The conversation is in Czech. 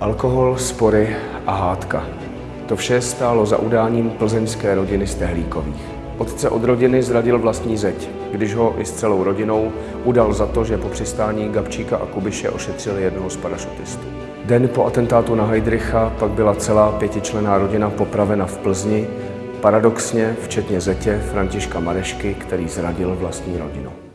Alkohol, spory a hádka. To vše stálo za udáním plzeňské rodiny Stehlíkových. Otce od rodiny zradil vlastní zeď, když ho i s celou rodinou udal za to, že po přistání Gabčíka a Kubiše ošetřil jednoho z parašutistů. Den po atentátu na Heidricha pak byla celá pětičlená rodina popravena v Plzni, paradoxně včetně zetě Františka Marešky, který zradil vlastní rodinu.